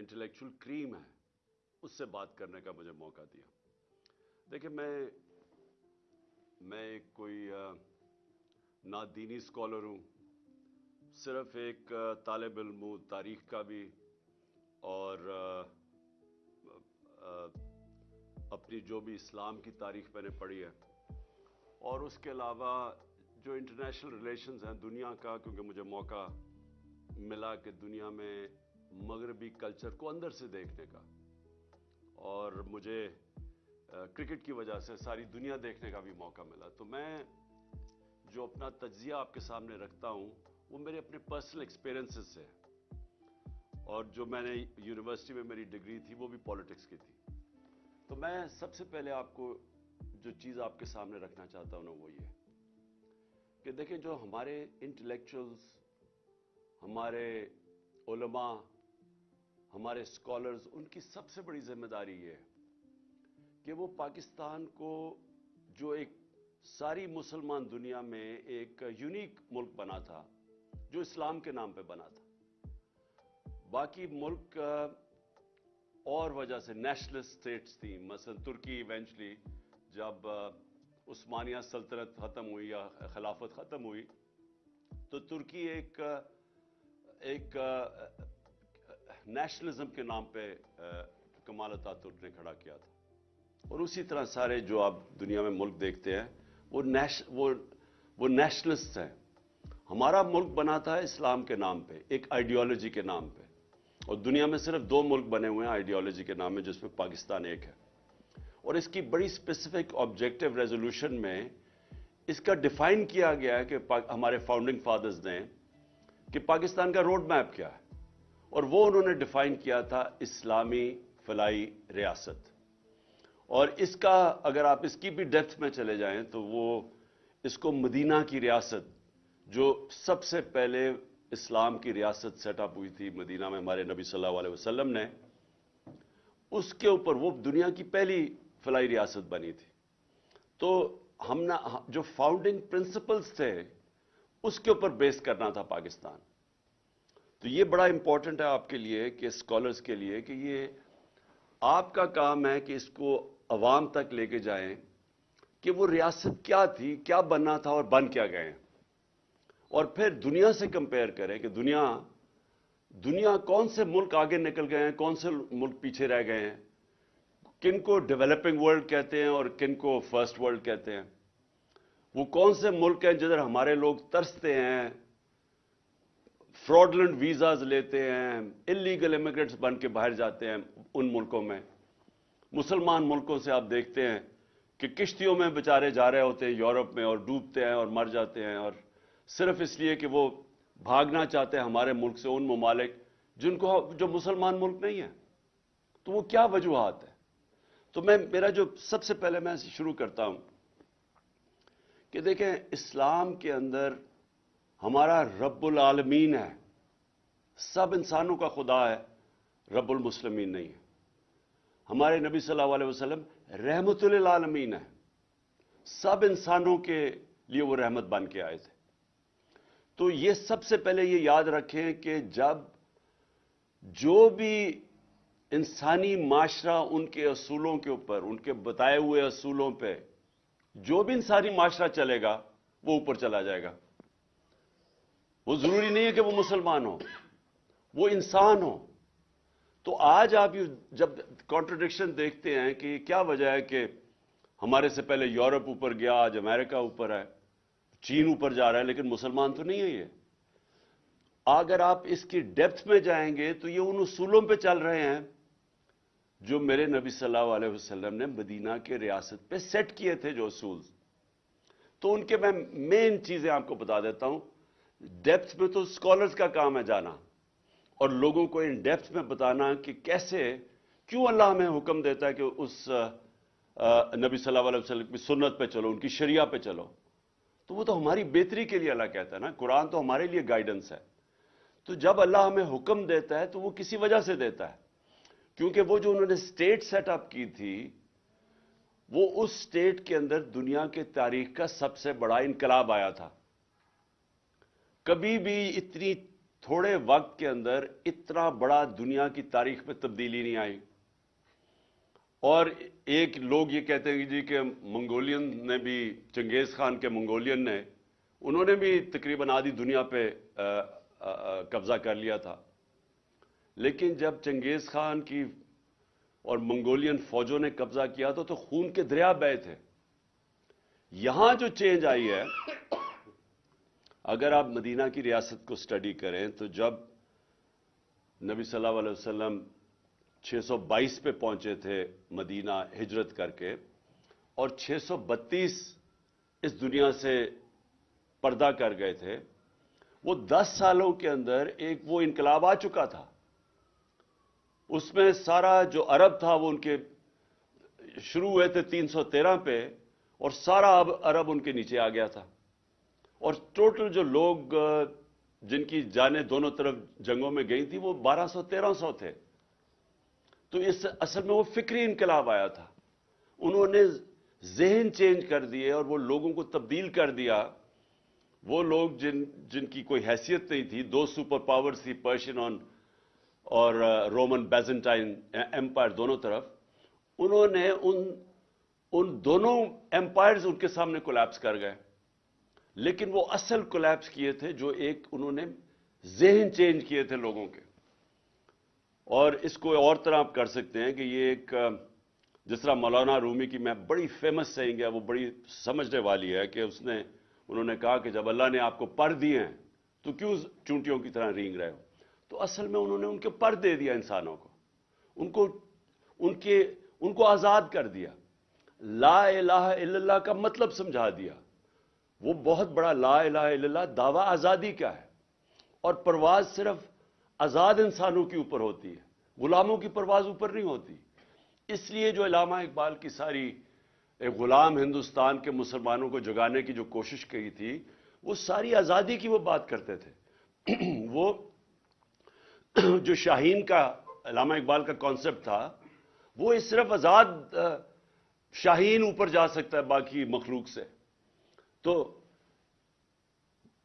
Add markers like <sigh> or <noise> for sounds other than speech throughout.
Intellectual کریم ہے، اس سے بات کرنے کا مجھے موقع دیا۔ دیکھیں، میں میں ایک کوئی نہ دینی اسکالر ہوں، صرف ایک طالب علم تاریخ کا بھی، اور اپنی جو بھی اسلام کی تاریخ میں نے پڑھی ہے۔ اور اس کے علاوہ جو انٹرنیشنل ریلیشنز ہیں دنیا کا، کیونکہ مجھے موقع ملا کہ دنیا میں مغربی کلچر کو اندر سے دیکھنے کا اور مجھے کرکٹ کی وجہ سے ساری دنیا دیکھنے کا بھی موقع ملا۔ تو میں جو اپنا تجزیہ آپ کے سامنے رکھتا ہوں، وہ میرے اپنے پرسنل ایکسپیرنسز سے اور جو میں نے یونیورسٹی میں میری ڈگری تھی، وہ بھی پالیٹکس کی تھی۔ تو میں سب سے پہلے آپ کو جو چیز آپ کے سامنے رکھنا چاہتا ہوں نا، وہ یہ کہ دیکھیں جو ہمارے انٹلیکچوئلز ہمارے علماء ہمارے اسکالرز ان کی سب سے بڑی ذمہ داری یہ ہے کہ وہ پاکستان کو جو ایک ساری مسلمان دنیا میں ایک یونیک ملک بنا تھا، جو اسلام کے نام پہ بنا تھا۔ باقی ملک اور وجہ سے نیشنل اسٹیٹس تھیں۔ مثلا ترکی ایونچلی جب عثمانیہ سلطنت ختم ہوئی یا خلافت ختم ہوئی، تو ترکی ایک ایک نیشنلزم کے نام پہ کمال ترک نے کھڑا کیا تھا۔ اور اسی طرح سارے جو آپ دنیا میں ملک دیکھتے ہیں، وہ نیش وہ وہ نیشنلسٹ ہیں۔ ہمارا ملک بنا تھا اسلام کے نام پہ، ایک آئیڈیالوجی کے نام پہ۔ اور دنیا میں صرف دو ملک بنے ہوئے ہیں آئیڈیالوجی کے نام میں، جس میں پاکستان ایک ہے۔ اور اس کی بڑی اسپیسیفک آبجیکٹو ریزولوشن میں اس کا ڈیفائن کیا گیا ہے کہ ہمارے فاؤنڈنگ فادرز نے کہ پاکستان کا روڈ میپ کیا ہے۔ اور وہ انہوں نے ڈیفائن کیا تھا اسلامی فلائی ریاست۔ اور اس کا اگر آپ اس کی بھی ڈیپتھ میں چلے جائیں تو وہ اس کو مدینہ کی ریاست، جو سب سے پہلے اسلام کی ریاست سیٹ اپ ہوئی تھی مدینہ میں ہمارے نبی صلی اللہ علیہ وسلم نے، اس کے اوپر وہ دنیا کی پہلی فلائی ریاست بنی تھی۔ تو ہم نے جو فاؤنڈنگ پرنسپلز تھے، اس کے اوپر بیس کرنا تھا پاکستان۔ تو یہ بڑا امپورٹنٹ ہے آپ کے لیے کہ اسکالرس کے لیے کہ یہ آپ کا کام ہے کہ اس کو عوام تک لے کے جائیں کہ وہ ریاست کیا تھی، کیا بننا تھا اور بن کیا گئے اور پھر دنیا سے کمپیئر کریں کہ دنیا دنیا کون سے ملک آگے نکل گئے ہیں، کون سے ملک پیچھے رہ گئے ہیں۔ کن کو ڈیولپنگ ورلڈ کہتے ہیں اور کن کو فرسٹ ورلڈ کہتے ہیں۔ وہ کون سے ملک ہیں جدھر ہمارے لوگ ترستے ہیں۔ فراڈلنٹ ویزاز لیتے ہیں انلیگل امیگریٹس بن کے باہر جاتے ہیں ان ملکوں میں۔ مسلمان ملکوں سے آپ دیکھتے ہیں کہ کشتیوں میں بچارے جا رہے ہوتے ہیں یورپ میں اور ڈوبتے ہیں اور مر جاتے ہیں اور صرف اس لیے کہ وہ بھاگنا چاہتے ہیں ہمارے ملک سے ان ممالک جن کو جو مسلمان ملک نہیں ہیں۔ تو وہ کیا وجوہات ہے تو میں، میرا جو سب سے پہلے میں شروع کرتا ہوں کہ دیکھیں، اسلام کے اندر ہمارا رب العالمین ہے۔ سب انسانوں کا خدا ہے، رب المسلمین نہیں ہے۔ ہمارے نبی صلی اللہ علیہ وسلم رحمت للعالمین ہے۔ سب انسانوں کے لیے وہ رحمت بن کے آئے تھے۔ تو یہ سب سے پہلے یہ یاد رکھیں کہ جب جو بھی انسانی معاشرہ ان کے اصولوں کے اوپر، ان کے بتائے ہوئے اصولوں پہ جو بھی انسانی معاشرہ چلے گا، وہ اوپر چلا جائے گا۔ وہ ضروری نہیں ہے کہ وہ مسلمان ہو وہ انسان ہو تو آج آپ جب کانٹرڈکشن دیکھتے ہیں کہ کیا وجہ ہے کہ ہمارے سے پہلے یورپ اوپر گیا، آج امریکہ اوپر ہے، چین اوپر جا رہا ہے، لیکن مسلمان تو نہیں ہے یہ۔ اگر آپ اس کی ڈیپتھ میں جائیں گے تو یہ ان اصولوں پہ چل رہے ہیں جو میرے نبی صلی اللہ علیہ وسلم نے مدینہ کے ریاست پہ سیٹ کیے تھے جو اصول۔ تو ان کے میں مین چیزیں آپ کو بتا دیتا ہوں۔ ڈیپتھ میں تو اسکالرز کا کام ہے جانا اور لوگوں کو ان ڈیپتھ میں بتانا کہ کیسے کیوں اللہ ہمیں حکم دیتا ہے کہ اس نبی صلی اللہ علیہ وسلم کی سنت پہ چلو، ان کی شریعہ پہ چلو۔ تو وہ تو ہماری بہتری کے لیے اللہ کہتا ہے نا۔ قرآن تو ہمارے لیے گائیڈنس ہے۔ تو جب اللہ ہمیں حکم دیتا ہے تو وہ کسی وجہ سے دیتا ہے؟ کیونکہ وہ جو انہوں نے سٹیٹ سیٹ اپ کی تھی، وہ اس سٹیٹ کے اندر دنیا کے تاریخ کا سب سے بڑا انقلاب آیا تھا۔ کبھی بھی اتنی تھوڑے وقت کے اندر اتنا بڑا دنیا کی تاریخ میں تبدیلی نہیں آئی۔ اور ایک لوگ یہ کہتے ہیں جی کہ منگولین نے بھی، چنگیز خان کے منگولین نے، انہوں نے بھی تقریباً آدھی دنیا پہ قبضہ کر لیا تھا۔ لیکن جب چنگیز خان کی اور منگولین فوجوں نے قبضہ کیا تو تو خون کے دریا بے تھے۔ یہاں جو چینج آئی ہے اگر آپ مدینہ کی ریاست کو سٹڈی کریں تو جب نبی صلی اللہ علیہ وسلم چھ سو بائیس پہ پہنچے تھے مدینہ ہجرت کر کے اور چھ سو بتیس اس دنیا سے پردہ کر گئے تھے، وہ دس سالوں کے اندر ایک وہ انقلاب آ چکا تھا۔ اس میں سارا جو عرب تھا وہ ان کے شروع ہوئے تھے تین سو تیرہ پہ اور سارا عرب ان کے نیچے آ گیا تھا۔ اور ٹوٹل جو لوگ جن کی جانیں دونوں طرف جنگوں میں گئی تھی وہ بارہ سو، تیرہ سو تھے۔ تو اس اصل میں وہ فکری انقلاب آیا تھا۔ انہوں نے ذہن چینج کر دیے اور وہ لوگوں کو تبدیل کر دیا۔ وہ لوگ جن جن کی کوئی حیثیت نہیں تھی، دو سپر پاورز تھی پرشین آن اور رومن بیزنٹائن ایمپائر دونوں طرف۔ انہوں نے ان ان دونوں ایمپائرز ان کے سامنے کولیپس کر گئے۔ لیکن وہ اصل کولیپس کیے تھے جو ایک انہوں نے ذہن چینج کیے تھے لوگوں کے۔ اور اس کو اور طرح آپ کر سکتے ہیں کہ یہ ایک، جس طرح مولانا رومی کی میں بڑی فیمس سینگ ہے وہ بڑی سمجھنے والی ہے کہ اس نے، انہوں نے کہا کہ جب اللہ نے آپ کو پر دیے ہیں، تو کیوں چونٹیوں کی طرح رینگ رہے ہو؟ تو اصل میں انہوں نے ان کے پر دے دیا انسانوں کو۔ ان کو، ان کے، ان کو آزاد کر دیا۔ لا الہ الا اللہ کا مطلب سمجھا دیا۔ وہ بہت بڑا لا الہ الا اللہ، دعویٰ آزادی کا ہے؟ اور پرواز صرف آزاد انسانوں کے اوپر ہوتی ہے، غلاموں کی پرواز اوپر نہیں ہوتی۔ اس لیے جو علامہ اقبال کی ساری ایک غلام ہندوستان کے مسلمانوں کو جگانے کی جو کوشش کی تھی، وہ ساری آزادی کی وہ بات کرتے تھے۔ <clears throat> وہ <clears throat> جو شاہین کا علامہ اقبال کا کانسیپٹ تھا، وہ صرف آزاد شاہین اوپر جا سکتا ہے باقی مخلوق سے۔ تو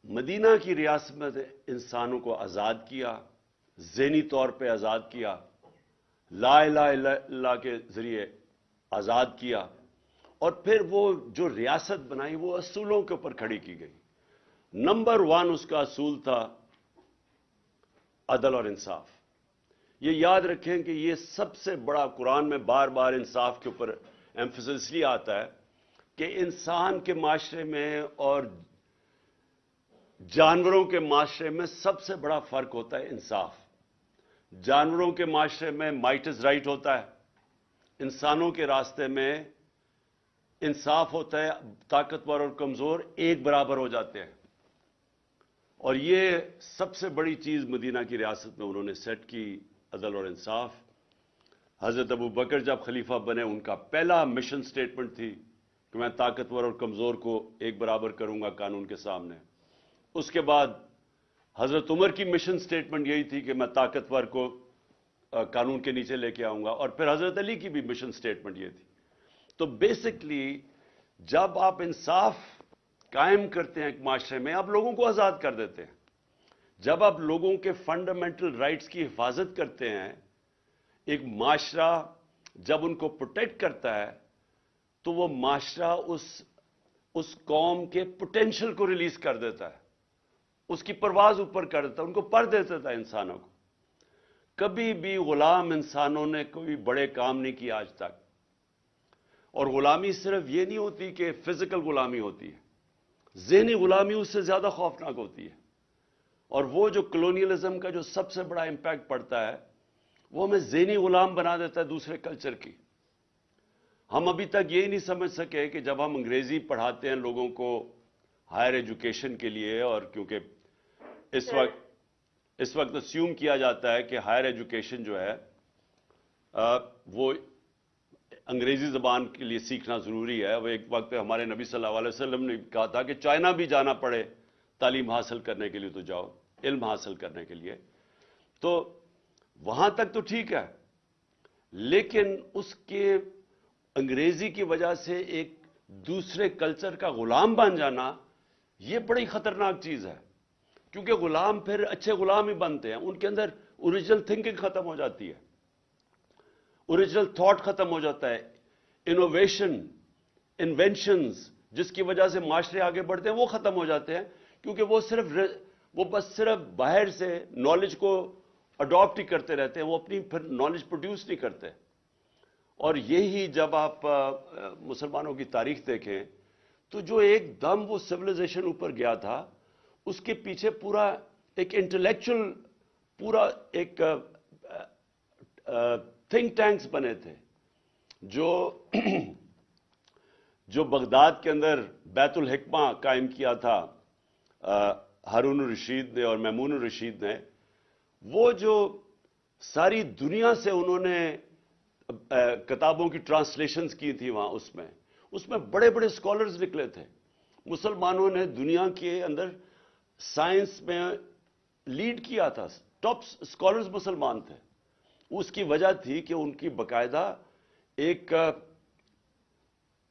مدینہ کی ریاست میں انسانوں کو آزاد کیا، ذہنی طور پہ آزاد کیا، لا الہ الا اللہ کے ذریعے آزاد کیا، اور پھر وہ جو ریاست بنائی وہ اصولوں کے اوپر کھڑی کی گئی۔ نمبر ون اس کا اصول تھا عدل اور انصاف۔ یہ یاد رکھیں کہ یہ سب سے بڑا قرآن میں بار بار انصاف کے اوپر ایمفس اس لیے آتا ہے کہ انسان کے معاشرے میں اور جانوروں کے معاشرے میں سب سے بڑا فرق ہوتا ہے انصاف۔ جانوروں کے معاشرے میں مائٹ از رائٹ ہوتا ہے۔ انسانوں کے راستے میں انصاف ہوتا ہے، طاقتور اور کمزور ایک برابر ہو جاتے ہیں۔ اور یہ سب سے بڑی چیز مدینہ کی ریاست میں انہوں نے سیٹ کی عدل اور انصاف۔ حضرت ابو بکر جب خلیفہ بنے، ان کا پہلا مشن سٹیٹمنٹ تھی۔ کہ میں طاقتور اور کمزور کو ایک برابر کروں گا قانون کے سامنے۔ اس کے بعد حضرت عمر کی مشن سٹیٹمنٹ یہی تھی کہ میں طاقتور کو قانون کے نیچے لے کے آؤں گا، اور پھر حضرت علی کی بھی مشن سٹیٹمنٹ یہ تھی۔ تو بیسکلی جب آپ انصاف قائم کرتے ہیں ایک معاشرے میں، آپ لوگوں کو آزاد کر دیتے ہیں۔ جب آپ لوگوں کے فنڈامنٹل رائٹس کی حفاظت کرتے ہیں، ایک معاشرہ جب ان کو پروٹیکٹ کرتا ہے تو وہ معاشرہ اس اس قوم کے پوٹینشل کو ریلیز کر دیتا ہے۔ اس کی پرواز اوپر کر دیتا ہے، ان کو پر دیتا تھا انسانوں کو۔ کبھی بھی غلام انسانوں نے کوئی بڑے کام نہیں کیا آج تک۔ اور غلامی صرف یہ نہیں ہوتی کہ فزیکل غلامی ہوتی ہے، ذہنی غلامی اس سے زیادہ خوفناک ہوتی ہے۔ اور وہ جو کلونیلزم کا جو سب سے بڑا امپیکٹ پڑتا ہے، وہ ہمیں ذہنی غلام بنا دیتا ہے دوسرے کلچر کی۔ ہم ابھی تک یہی نہیں سمجھ سکے کہ جب ہم انگریزی پڑھاتے ہیں لوگوں کو ہائر ایجوکیشن کے لیے اور کیونکہ اس وقت اس وقت اسیوم کیا جاتا ہے کہ ہائر ایجوکیشن جو ہے وہ انگریزی زبان کے لیے سیکھنا ضروری ہے۔ وہ ایک وقت پہ ہمارے نبی صلی اللہ علیہ وسلم نے کہا تھا کہ چائنا بھی جانا پڑے تعلیم حاصل کرنے کے لیے تو جاؤ علم حاصل کرنے کے لیے۔ تو وہاں تک تو ٹھیک ہے لیکن اس کے انگریزی کی وجہ سے ایک دوسرے کلچر کا غلام بن جانا یہ بڑی خطرناک چیز ہے۔ کیونکہ غلام پھر اچھے غلام ہی بنتے ہیں۔ ان کے اندر اوریجنل تھنکنگ ختم ہو جاتی ہے۔ اوریجنل تھاٹ ختم ہو جاتا ہے۔ انوویشن انوینشنز جس کی وجہ سے معاشرے آگے بڑھتے ہیں وہ ختم ہو جاتے ہیں۔ کیونکہ وہ صرف وہ بس صرف باہر سے نالج کو اڈاپٹ ہی کرتے رہتے ہیں۔ وہ اپنی پھر نالج پروڈیوس نہیں کرتے۔ اور یہی جب آپ مسلمانوں کی تاریخ دیکھیں، تو جو ایک دم وہ سولیزیشن اوپر گیا تھا، اس کے پیچھے پورا ایک انٹلیکچل پورا ایک تھنک ٹینکس بنے تھے، جو <clears throat> جو بغداد کے اندر بیت الحکمہ قائم کیا تھا ہارون الرشید نے اور میمون الرشید نے، وہ جو ساری دنیا سے انہوں نے کتابوں کی ٹرانسلیشنز کی تھی وہاں اس میں۔ اس میں بڑے بڑے سکولرز نکلے تھے۔ مسلمانوں نے دنیا کے اندر سائنس میں لیڈ کیا تھا۔ ٹاپ سکولرز مسلمان تھے۔ اس کی وجہ تھی کہ ان کی باقاعدہ ایک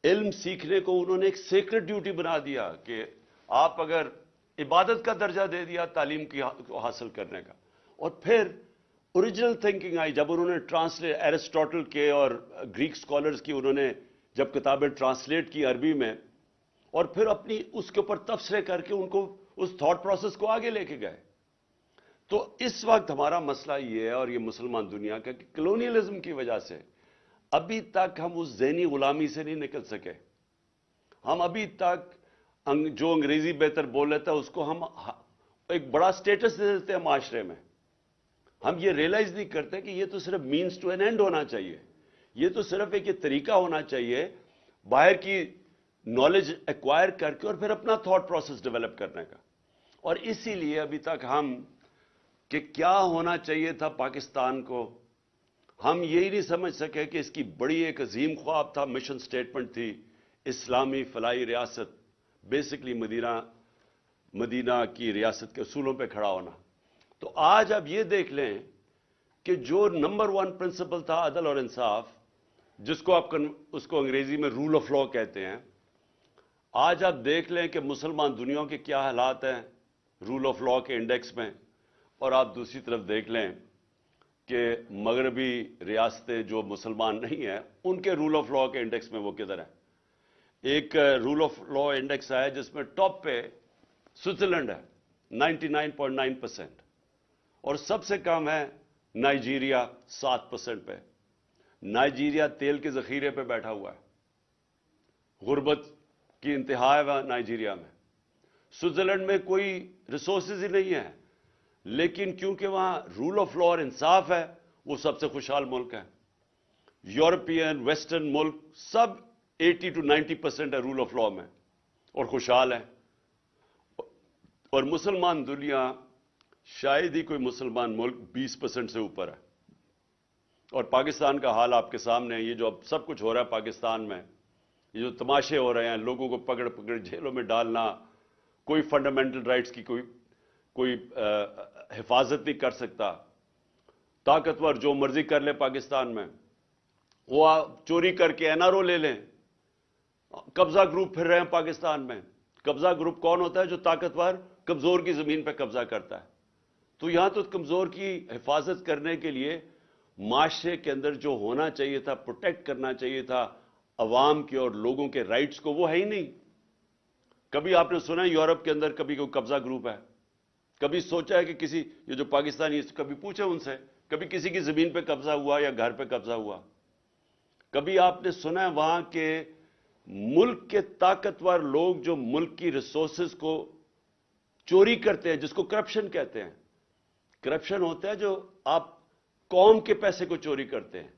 علم سیکھنے کو انہوں نے ایک سیکرٹ ڈیوٹی بنا دیا کہ آپ اگر عبادت کا درجہ دے دیا تعلیم کی حاصل کرنے کا۔ اور پھر اوریجنل تھنکنگ آئی جب انہوں نے ٹرانسلیٹ ایرسٹوٹل کے اور گریک سکولرز کی انہوں نے جب کتابیں ٹرانسلیٹ کی عربی میں اور پھر اپنی اس کے اوپر تبصرے کر کے ان کو اس تھاٹ پروسیس کو آگے لے کے گئے۔ تو اس وقت ہمارا مسئلہ یہ ہے اور یہ مسلمان دنیا کا کہ کلونیلزم کی وجہ سے ابھی تک ہم اس ذہنی غلامی سے نہیں نکل سکے۔ ہم ابھی تک جو انگریزی بہتر بول لیتا ہے اس کو ہم ایک بڑا سٹیٹس دے دیتے ہیں معاشرے میں۔ ہم یہ ریلائز نہیں کرتے کہ یہ تو صرف مینس ٹو این اینڈ ہونا چاہیے۔ یہ تو صرف ایک یہ طریقہ ہونا چاہیے، باہر کی نالج ایکوائر کر کے اور پھر اپنا تھاٹ پروسیس ڈیولپ کرنے کا۔ اور اسی لیے ابھی تک ہم کہ کیا ہونا چاہیے تھا پاکستان کو، ہم یہی نہیں سمجھ سکے کہ اس کی بڑی ایک عظیم خواب تھا مشن سٹیٹمنٹ تھی، اسلامی فلائی ریاست بیسکلی مدینہ مدینہ کی ریاست کے اصولوں پہ کھڑا ہونا۔ تو آج اب یہ دیکھ لیں کہ جو نمبر ون پرنسپل تھا عدل اور انصاف، جس کو آپ اس کو انگریزی میں رول آف لا کہتے ہیں، آج آپ دیکھ لیں کہ مسلمان دنیا کے کیا حالات ہیں رول آف لا کے انڈیکس میں۔ اور آپ دوسری طرف دیکھ لیں کہ مغربی ریاستیں جو مسلمان نہیں ہیں، ان کے رول آف لا کے انڈیکس میں وہ کدھر ہیں؟ ایک رول آف لا انڈیکس ہے جس میں ٹاپ پہ سوئٹزرلینڈ ہے، ninety nine point nine percent اور سب سے کم ہے نائجیریا سات پرسنٹ پہ۔ نائجیریا تیل کے ذخیرے پہ بیٹھا ہوا ہے۔ غربت کی انتہا ہے نائجیریا میں۔ سوئٹزرلینڈ میں کوئی ریسورسز ہی نہیں ہے لیکن کیونکہ وہاں رول آف لا اور انصاف ہے، وہ سب سے خوشحال ملک ہے یورپین، ویسٹرن ملک سب ایٹی ٹو نائنٹی پرسینٹ ہے رول آف لا میں اور خوشحال ہے اور مسلمان دنیا شاید ہی کوئی مسلمان ملک بیس پرسنٹ سے اوپر ہے۔ اور پاکستان کا حال آپ کے سامنے یہ جو اب سب کچھ ہو رہا ہے پاکستان میں، یہ جو تماشے ہو رہے ہیں، لوگوں کو پکڑ پکڑ جیلوں میں ڈالنا، کوئی فنڈامنٹل رائٹس کی کوئی کوئی حفاظت نہیں کر سکتا۔ طاقتور جو مرضی کر لے پاکستان میں، وہ چوری کر کے این آر او لے لیں۔ قبضہ گروپ پھر رہے ہیں پاکستان میں۔ قبضہ گروپ کون ہوتا ہے؟ جو طاقتور کمزور کی زمین پہ قبضہ کرتا ہے۔ تو یہاں تو کمزور کی حفاظت کرنے کے لیے معاشرے کے اندر جو ہونا چاہیے تھا پروٹیکٹ کرنا چاہیے تھا، عوام کے اور لوگوں کے رائٹس کو، وہ ہے ہی نہیں۔ کبھی آپ نے سنا یورپ کے اندر کبھی کوئی قبضہ گروپ ہے؟ کبھی سوچا ہے کہ کسی، یہ جو پاکستانی کبھی پوچھے ان سے؟ کبھی کسی کی زمین پہ قبضہ ہوا یا گھر پہ قبضہ ہوا؟ کبھی آپ نے سنا ہے وہاں کے ملک کے طاقتور لوگ جو ملک کی ریسورسز کو چوری کرتے ہیں، جس کو کرپشن کہتے ہیں؟ کرپشن ہوتا ہے جو آپ قوم کے پیسے کو چوری کرتے ہیں۔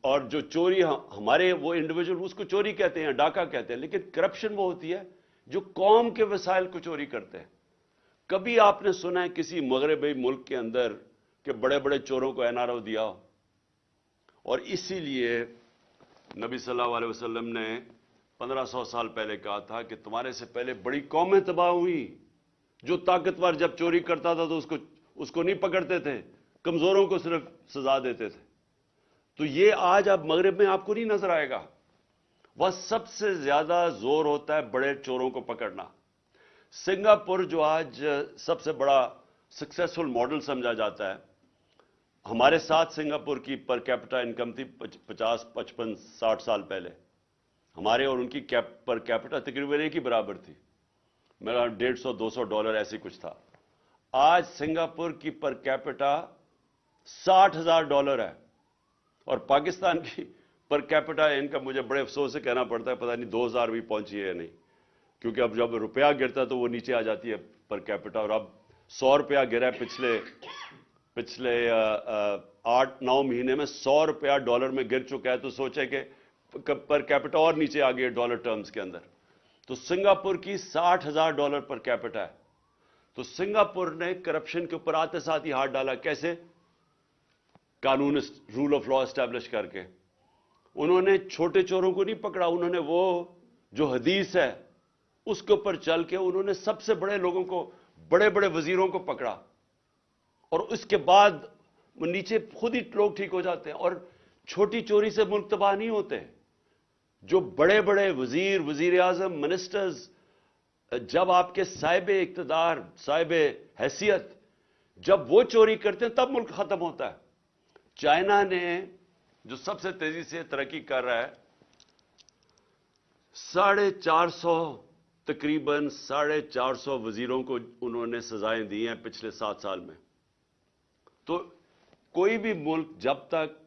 اور جو چوری ہمارے وہ انڈیویجل اس کو چوری کہتے ہیں، ڈاکہ کہتے ہیں، لیکن کرپشن وہ ہوتی ہے جو قوم کے وسائل کو چوری کرتے ہیں۔ کبھی آپ نے سنا ہے کسی مغربی ملک کے اندر کہ بڑے بڑے چوروں کو این آر او دیا ہو؟ اور اسی لیے نبی صلی اللہ علیہ وسلم نے پندرہ سو سال پہلے کہا تھا کہ تمہارے سے پہلے بڑی قومیں تباہ ہوئی جو طاقتور جب چوری کرتا تھا تو اس کو اس کو نہیں پکڑتے تھے، کمزوروں کو صرف سزا دیتے تھے۔ تو یہ آج اب مغرب میں آپ کو نہیں نظر آئے گا۔ وہ سب سے زیادہ زور ہوتا ہے بڑے چوروں کو پکڑنا۔ سنگاپور جو آج سب سے بڑا سکسیسفل ماڈل سمجھا جاتا ہے۔ ہمارے ساتھ سنگاپور کی پر کیپٹا انکم تھی پچاس، پچپن، ساٹھ سال پہلے۔ ہمارے اور ان کی پر کیپٹا تقریباً ایک ہی برابر تھی۔ میرا ڈیڑھ سو، دو سو ڈالر ایسی کچھ تھا۔ آج سنگاپور کی پر کیپٹا ساٹھ ہزار ڈالر ہے اور پاکستان کی پر کیپٹا ان کا مجھے بڑے افسوس سے کہنا پڑتا ہے، پتہ نہیں دو ہزار بھی پہنچی ہے یا نہیں۔ کیونکہ اب جب روپیہ گرتا تو وہ نیچے آ جاتی ہے پر کیپٹا اور اب سو روپیہ گرا ہے پچھلے پچھلے آٹھ، نو مہینے میں سو روپیہ ڈالر میں گر چکا ہے۔ تو سوچے کہ پر کیپٹا اور نیچے آ گئی ڈالر ٹرمز کے اندر۔ تو سنگاپور کی ساٹھ ہزار ڈالر پر کیپٹا ہے۔ تو سنگاپور نے کرپشن کے اوپر آتے ساتھ ہی ہاتھ ڈالا، کیسے؟ قانون رول آف لا اسٹیبلش کر کے۔ انہوں نے چھوٹے چوروں کو نہیں پکڑا، انہوں نے وہ جو حدیث ہے، اس کے اوپر چل کے انہوں نے سب سے بڑے لوگوں کو، بڑے بڑے وزیروں کو پکڑا۔ اور اس کے بعد نیچے خود ہی لوگ ٹھیک ہو جاتے ہیں، اور چھوٹی چوری سے ملک تباہ نہیں ہوتے۔ جو بڑے بڑے وزیر وزیر اعظم منسٹرز جب آپ کے صاحب اقتدار، صاحب حیثیت جب وہ چوری کرتے ہیں، تب ملک ختم ہوتا ہے۔ چائنا نے جو سب سے تیزی سے ترقی کر رہا ہے، ساڑھے چار سو، تقریباً ساڑھے چار سو وزیروں کو انہوں نے سزائیں دی ہیں پچھلے سات سال میں۔ تو کوئی بھی ملک جب تک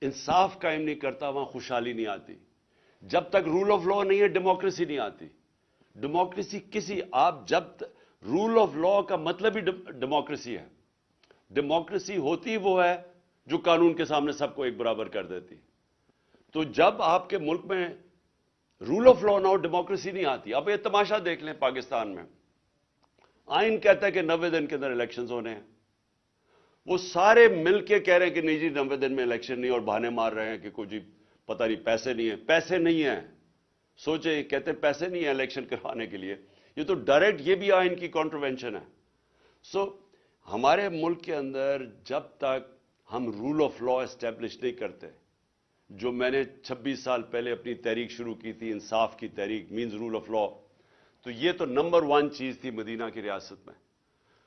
انصاف قائم نہیں کرتا، وہاں خوشحالی نہیں آتی۔ جب تک رول آف لا نہیں ہے ڈیموکریسی نہیں آتی۔ ڈیموکریسی کسی آپ جب رول آف لا کا مطلب ہی ڈیموکریسی ہے۔ ڈیموکریسی ہوتی وہ ہے جو قانون کے سامنے سب کو ایک برابر کر دیتی۔ تو جب آپ کے ملک میں رول آف لا نہ ہو ڈیموکریسی نہیں آتی۔ اب یہ تماشا دیکھ لیں پاکستان میں۔ آئین کہتا ہے کہ نوے دن کے اندر الیکشنز ہونے ہیں۔ وہ سارے مل کے کہہ رہے ہیں کہ نہیں جی نوے دن میں الیکشن نہیں اور بہانے مار رہے ہیں کہ کوئی جی پتہ نہیں، پیسے نہیں ہیں۔ پیسے نہیں ہیں۔ سوچے کہتے پیسے نہیں ہیں الیکشن کروانے کے لیے۔ یہ تو ڈائریکٹ یہ بھی آئین کی کانٹروینشن ہے۔ سو so, ہمارے ملک کے اندر جب تک ہم رول آف لا اسٹیبلش نہیں کرتے جو میں نے چھبیس سال پہلے اپنی تحریک شروع کی تھی انصاف کی تحریک مینز رول آف لا تو یہ تو نمبر ون چیز تھی مدینہ کی ریاست میں۔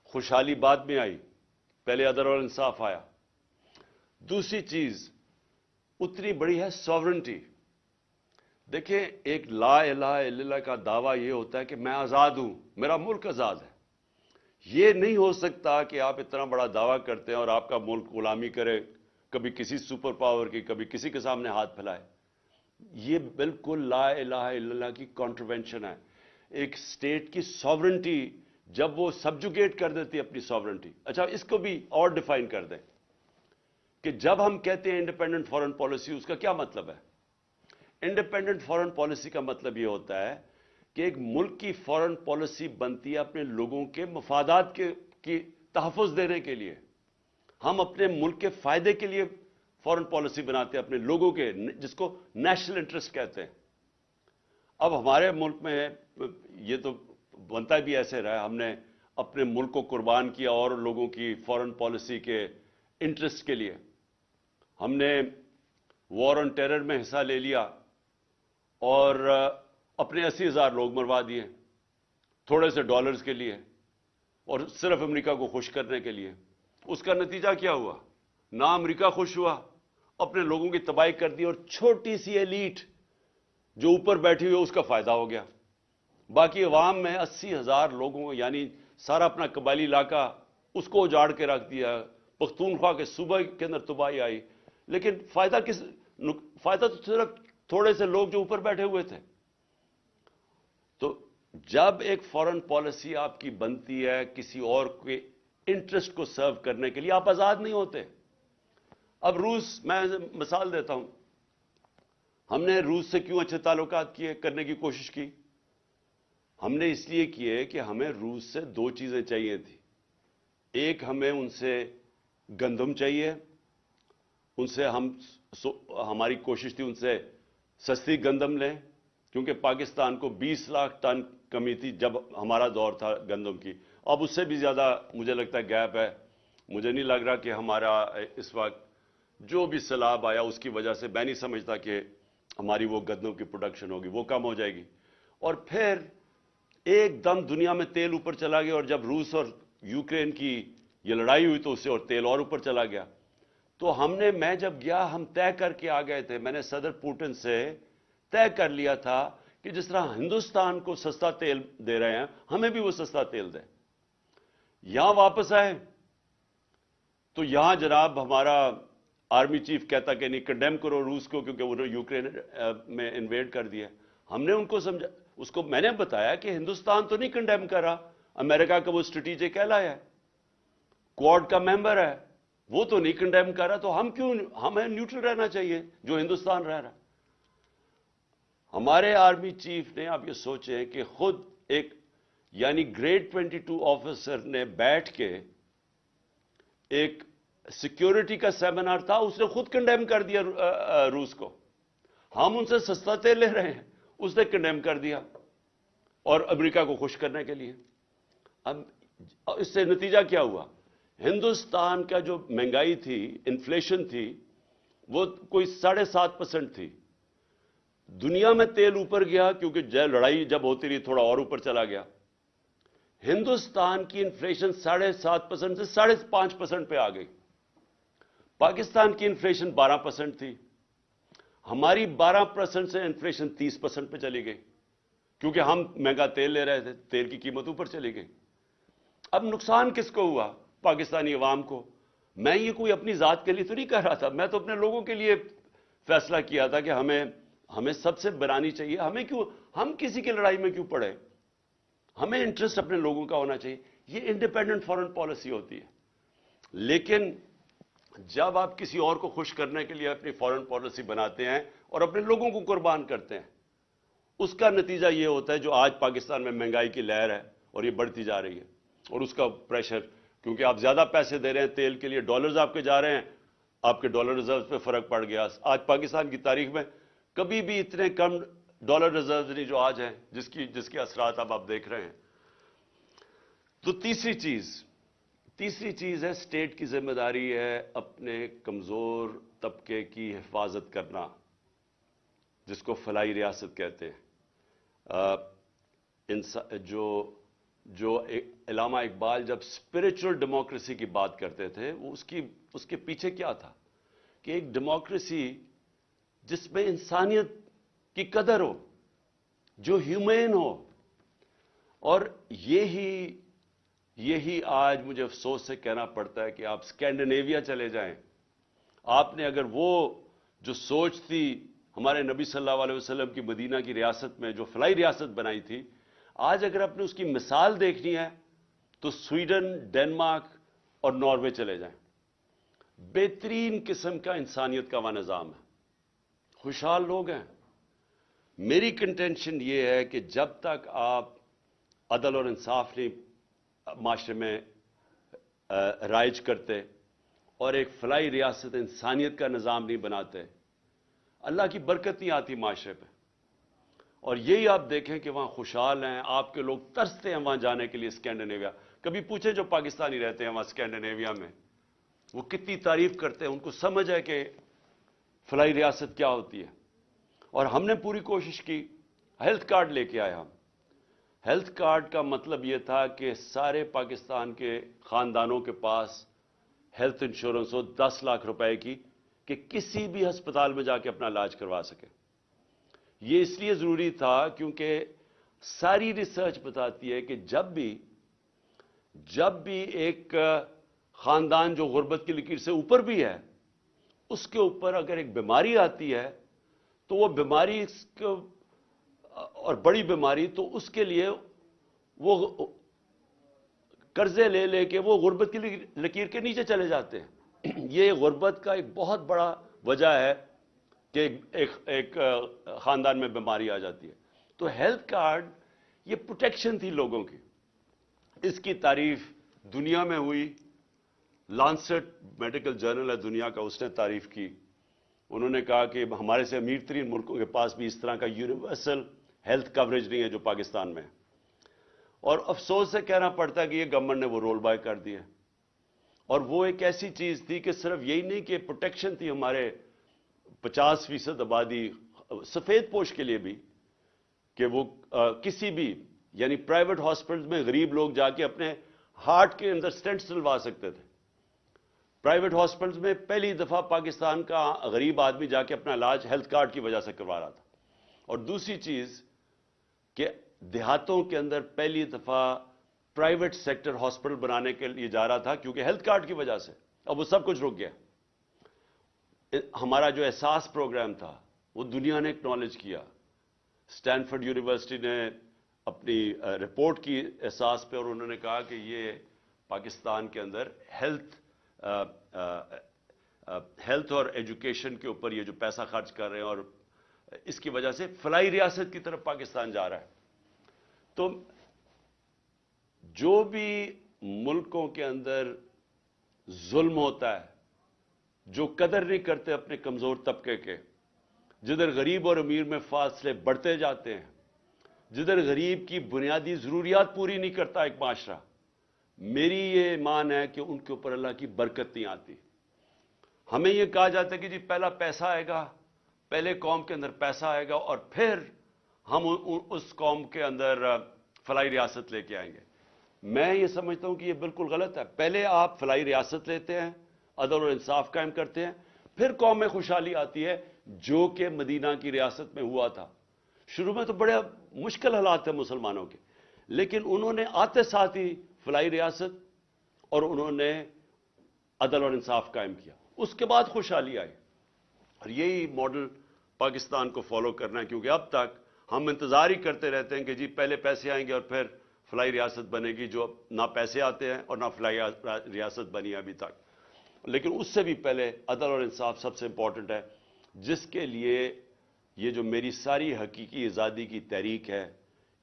خوشحالی بعد میں آئی پہلے ادر اور انصاف آیا۔ دوسری چیز اتنی بڑی ہے ساورنٹی دیکھیں، ایک لا الہ الا اللہ کا دعویٰ یہ ہوتا ہے کہ میں آزاد ہوں، میرا ملک آزاد ہے۔ یہ نہیں ہو سکتا کہ آپ اتنا بڑا دعویٰ کرتے ہیں اور آپ کا ملک غلامی کرے، کبھی کسی سپر پاور کی، کبھی کسی کے سامنے ہاتھ پھیلائے۔ یہ بالکل لا الہ الا اللہ کی کانٹروینشن ہے۔ ایک اسٹیٹ کی ساورنٹی جب وہ سبجوگیٹ کر دیتی ہے اپنی ساورنٹی اچھا اس کو بھی اور ڈیفائن کر دیں کہ جب ہم کہتے ہیں انڈیپینڈنٹ فورن پالیسی اس کا کیا مطلب ہے؟ انڈیپینڈنٹ فورن پالیسی کا مطلب یہ ہوتا ہے کہ ایک ملک کی فورن پالیسی بنتی ہے اپنے لوگوں کے مفادات کے کی تحفظ دینے کے لیے۔ ہم اپنے ملک کے فائدے کے لیے فورن پالیسی بناتے ہیں، اپنے لوگوں کے، جس کو نیشنل انٹرسٹ کہتے ہیں۔ اب ہمارے ملک میں یہ تو بنتا بھی ایسے رہا ہم نے اپنے ملک کو قربان کیا اور لوگوں کی فورن پالیسی کے انٹرسٹ کے لیے۔ ہم نے وار آن ٹیرر میں حصہ لے لیا۔ اور اپنے اسی ہزار لوگ مروا دیے، تھوڑے سے ڈالرز کے لیے اور صرف امریکہ کو خوش کرنے کے لیے۔ اس کا نتیجہ کیا ہوا؟ نہ امریکہ خوش ہوا، اپنے لوگوں کی تباہی کر دی اور چھوٹی سی ایلیٹ جو اوپر بیٹھی ہوئی اس کا فائدہ ہو گیا۔ باقی عوام میں اسی ہزار لوگوں یعنی سارا اپنا قبائلی علاقہ، اس کو اجاڑ کے رکھ دیا۔ پختونخوا کے صوبہ کے اندر تباہی آئی۔ لیکن فائدہ کس فائدہ تو صرف تھوڑے سے لوگ جو اوپر بیٹھے ہوئے تھے۔ تو جب ایک فورن پالیسی آپ کی بنتی ہے کسی اور کے انٹرسٹ کو سرو کرنے کے لیے، آپ آزاد نہیں ہوتے۔ اب روس، میں مثال دیتا ہوں۔ ہم نے روس سے کیوں اچھے تعلقات کیے، کرنے کی کوشش کی؟ ہم نے اس لیے کیے کہ ہمیں روس سے دو چیزیں چاہیے تھیں۔ ایک ہمیں ان سے گندم چاہیے، ان سے ہم ہماری کوشش تھی ان سے سستی گندم لیں، کیونکہ پاکستان کو بیس لاکھ ٹن کمی تھی جب ہمارا دور تھا گندم کی۔ اب اس سے بھی زیادہ مجھے لگتا ہے گیپ ہے۔ مجھے نہیں لگ رہا کہ ہمارا اس وقت جو بھی سیلاب آیا، اس کی وجہ سے میں نہیں سمجھتا کہ ہماری وہ گندم کی پروڈکشن ہوگی، وہ کم ہو جائے گی۔ اور پھر ایک دم دنیا میں تیل اوپر چلا گیا اور جب روس اور یوکرین کی یہ لڑائی ہوئی تو اس سے اور تیل اور اوپر چلا گیا۔ تو ہم نے میں جب گیا، ہم طے کر کے آ گئے تھے۔ میں نے صدر پوٹن سے طے کر لیا تھا کہ جس طرح ہندوستان کو سستا تیل دے رہے ہیں، ہمیں بھی وہ سستا تیل دیں۔ یہاں واپس آئے۔ تو یہاں جناب ہمارا آرمی چیف کہتا کہ نہیں کنڈیم کرو روس کو کیونکہ انہوں نے یوکرین میں انویڈ کر دیا۔ ہم نے ان کو سمجھا، اس کو میں نے بتایا کہ ہندوستان تو نہیں کنڈیم کر رہا، امریکہ کا وہ اسٹریٹجک کہلایا ہے۔ کوارڈ کا ممبر ہے۔ وہ تو نہیں کنڈیم کر رہا تو ہم کیوں ہمیں نیوٹرل رہنا چاہیے جو ہندوستان رہ رہا۔ ہمارے آرمی چیف نے آپ یہ سوچیں کہ خود ایک یعنی گریڈ ٹوینٹی ٹو آفیسر نے بیٹھ کے ایک سیکیورٹی کا سیمینار تھا، اس نے خود کنڈیم کر دیا روس کو۔ ہم ان سے سستا تیل لے رہے ہیں، اس نے کنڈیم کر دیا۔ اور امریکہ کو خوش کرنے کے لیے۔ اب اس سے نتیجہ کیا ہوا؟ ہندوستان کا جو مہنگائی تھی، انفلیشن تھی، وہ کوئی ساڑھے سات پرسنٹ تھی۔ دنیا میں تیل اوپر گیا کیونکہ لڑائی جب ہوتی رہی، تھوڑا اور اوپر چلا گیا۔ ہندوستان کی انفلیشن ساڑھے سات پرسنٹ سے ساڑھے پانچ پرسنٹ پہ آ گئی۔ پاکستان کی انفلیشن بارہ پرسنٹ تھی۔ ہماری بارہ پرسنٹ سے انفلیشن تیس پرسنٹ پہ چلی گئی۔ کیونکہ ہم مہنگا تیل لے رہے تھے، تیل کی قیمت اوپر چلی گئی۔ اب نقصان کس کو ہوا؟ پاکستانی عوام کو۔ میں یہ کوئی اپنی ذات کے لیے تو نہیں کہہ رہا تھا، میں تو اپنے لوگوں کے لیے فیصلہ کیا تھا کہ ہمیں ہمیں سب سے بنانی چاہیے۔ ہمیں کیوں، ہم کسی کی لڑائی میں کیوں پڑے؟ ہمیں انٹرسٹ اپنے لوگوں کا ہونا چاہیے۔ یہ انڈیپینڈنٹ فورن پالیسی ہوتی ہے۔ لیکن جب آپ کسی اور کو خوش کرنے کے لیے اپنی فورن پالیسی بناتے ہیں اور اپنے لوگوں کو قربان کرتے ہیں، اس کا نتیجہ یہ ہوتا ہے جو آج پاکستان میں مہنگائی کی لہر ہے اور یہ بڑھتی جا رہی ہے اور اس کا پریشر کیونکہ آپ زیادہ پیسے دے رہے ہیں تیل کے لیے ڈالرز آپ کے جا رہے ہیں، آپ کے ڈالر ریزرو پہ فرق پڑ گیا۔ آج پاکستان کی تاریخ میں کبھی بھی اتنے کم ڈالر ریزرو نہیں جو آج ہیں، جس کی، جس کے اثرات اب آپ دیکھ رہے ہیں۔ تو تیسری چیز تیسری چیز ہے سٹیٹ کی ذمہ داری ہے اپنے کمزور طبقے کی حفاظت کرنا، جس کو فلائی ریاست کہتے ہیں۔ جو جو علامہ اقبال جب اسپرچل ڈیموکریسی کی بات کرتے تھے، وہ اس کی، اس کے پیچھے کیا تھا؟ کہ ایک ڈیموکریسی جس میں انسانیت کی قدر ہو، جو ہیومین ہو۔ اور یہی یہی آج مجھے افسوس سے کہنا پڑتا ہے کہ آپ اسکینڈنیویا چلے جائیں۔ آپ نے اگر وہ جو سوچ تھی ہمارے نبی صلی اللہ علیہ وسلم کی مدینہ کی ریاست میں، جو فلائی ریاست بنائی تھی، آج اگر آپ نے اس کی مثال دیکھنی ہے تو سویڈن ڈینمارک اور ناروے چلے جائیں۔ بہترین قسم کا انسانیت کا وہ نظام ہے۔ خوشحال لوگ ہیں۔ میری کنٹینشن یہ ہے کہ جب تک آپ عدل اور انصاف نہیں، معاشرے میں رائج کرتے اور ایک فلائی ریاست انسانیت کا نظام نہیں بناتے، اللہ کی برکت نہیں آتی معاشرے پہ۔ اور یہی آپ دیکھیں کہ وہاں خوشحال ہیں، آپ کے لوگ ترستے ہیں وہاں جانے کے لیے اسکینڈنیویا کبھی پوچھیں جو پاکستانی رہتے ہیں وہاں اسکینڈنیویا میں، وہ کتنی تعریف کرتے ہیں، ان کو سمجھ ہے کہ فلائی ریاست کیا ہوتی ہے۔ اور ہم نے پوری کوشش کی، ہیلتھ کارڈ لے کے آئے ہم۔ ہیلتھ کارڈ کا مطلب یہ تھا کہ سارے پاکستان کے خاندانوں کے پاس ہیلتھ انشورنس ہو، دس لاکھ روپے کی، کہ کسی بھی ہسپتال میں جا کے اپنا علاج کروا سکے۔ یہ اس لیے ضروری تھا کیونکہ ساری ریسرچ بتاتی ہے کہ جب بھی جب بھی ایک خاندان جو غربت کی لکیر سے اوپر بھی ہے، اس کے اوپر اگر ایک بیماری آتی ہے، تو وہ بیماری اور بڑی بیماری، تو اس کے لیے وہ قرضے لے لے کے وہ غربت کی لکیر کے نیچے چلے جاتے ہیں۔ یہ غربت کا ایک بہت بڑا وجہ ہے کہ ایک ایک خاندان میں بیماری آ جاتی ہے۔ تو ہیلتھ کارڈ یہ پروٹیکشن تھی لوگوں کی۔ اس کی تعریف دنیا میں ہوئی۔ لانسٹ میڈیکل جرنل ہے دنیا کا، اس نے تعریف کی۔ انہوں نے کہا کہ ہمارے سے امیر ترین ملکوں کے پاس بھی اس طرح کا یونیورسل ہیلتھ کوریج نہیں ہے جو پاکستان میں۔ اور افسوس سے کہنا پڑتا ہے کہ یہ گورنمنٹ نے وہ رول بائی کر دیا اور وہ ایک ایسی چیز تھی کہ صرف یہی نہیں کہ پروٹیکشن تھی ہمارے پچاس فیصد آبادی، سفید پوش کے لیے بھی کہ وہ کسی بھی یعنی پرائیویٹ ہاسپٹل میں غریب لوگ جا کے اپنے ہارٹ کے اندر سٹینٹ سلوا سکتے تھے۔ پرائیویٹ ہاسپٹلز میں پہلی دفعہ پاکستان کا غریب آدمی جا کے اپنا علاج ہیلتھ کارڈ کی وجہ سے کروا رہا تھا۔ اور دوسری چیز کہ دیہاتوں کے اندر پہلی دفعہ پرائیویٹ سیکٹر ہاسپٹل بنانے کے لیے جا رہا تھا کیونکہ ہیلتھ کارڈ کی وجہ سے۔ اب وہ سب کچھ رک گیا۔ ہمارا جو احساس پروگرام تھا، وہ دنیا نے اکنالج کیا۔ سٹینفرڈ یونیورسٹی نے اپنی رپورٹ کی احساس پہ اور انہوں نے کہا کہ یہ پاکستان کے اندر ہیلتھ ہیلتھ اور ایجوکیشن کے اوپر یہ جو پیسہ خرچ کر رہے ہیں اور اس کی وجہ سے فلائی ریاست کی طرف پاکستان جا رہا ہے۔ تو جو بھی ملکوں کے اندر ظلم ہوتا ہے، جو قدر نہیں کرتے اپنے کمزور طبقے کے، جدھر غریب اور امیر میں فاصلے بڑھتے جاتے ہیں جدھر غریب کی بنیادی ضروریات پوری نہیں کرتا ایک معاشرہ، میری یہ ایمان ہے کہ ان کے اوپر اللہ کی برکت نہیں آتی۔ ہمیں یہ کہا جاتا ہے کہ جی پہلا پیسہ آئے گا، پہلے قوم کے اندر پیسہ آئے گا اور پھر ہم اس قوم کے اندر فلائی ریاست لے کے آئیں گے۔ میں یہ سمجھتا ہوں کہ یہ بالکل غلط ہے۔ پہلے آپ فلائی ریاست لیتے ہیں، عدل اور انصاف قائم کرتے ہیں، پھر قوم میں خوشحالی آتی ہے، جو کہ مدینہ کی ریاست میں ہوا تھا۔ شروع میں تو بڑے مشکل حالات تھے مسلمانوں کے۔ لیکن انہوں نے آتے ساتھ ہی فلائی ریاست اور انہوں نے عدل اور انصاف قائم کیا۔ اس کے بعد خوشحالی آئی۔ اور یہی ماڈل پاکستان کو فالو کرنا ہے، کیونکہ اب تک ہم انتظار ہی کرتے رہتے ہیں کہ جی پہلے پیسے آئیں گے اور پھر فلائی ریاست بنے گی، جو نہ پیسے آتے ہیں اور نہ فلائی ریاست بنی ابھی تک۔ لیکن اس سے بھی پہلے عدل اور انصاف سب سے امپورٹنٹ ہے، جس کے لیے یہ جو میری ساری حقیقی آزادی کی تحریک ہے،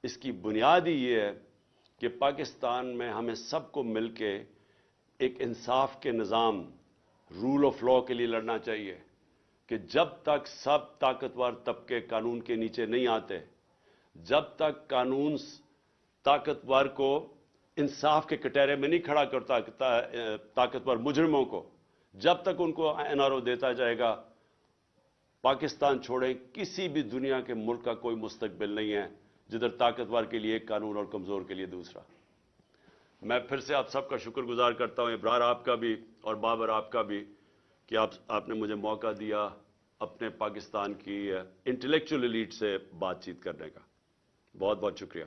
اس کی بنیاد ہی یہ ہے کہ پاکستان میں ہمیں سب کو مل کے ایک انصاف کے نظام رول آف لا کے لیے لڑنا چاہیے کہ جب تک سب طاقتور طبقے قانون کے نیچے نہیں آتے، جب تک قانون طاقتور کو انصاف کے کٹہرے میں نہیں کھڑا کرتا طاقتور مجرموں کو، جب تک ان کو این آر او دیتا جائے گا پاکستان چھوڑیں، کسی بھی دنیا کے ملک کا کوئی مستقبل نہیں ہے، جدھر طاقتور کے لیے ایک قانون اور کمزور کے لیے دوسرا۔ میں پھر سے آپ سب کا شکر گزار کرتا ہوں، ابرار آپ کا بھی اور بابر آپ کا بھی، کہ آپ آپ نے مجھے موقع دیا اپنے پاکستان کی انٹلیکچوئل ایلیٹ سے بات چیت کرنے کا۔ بہت بہت شکریہ۔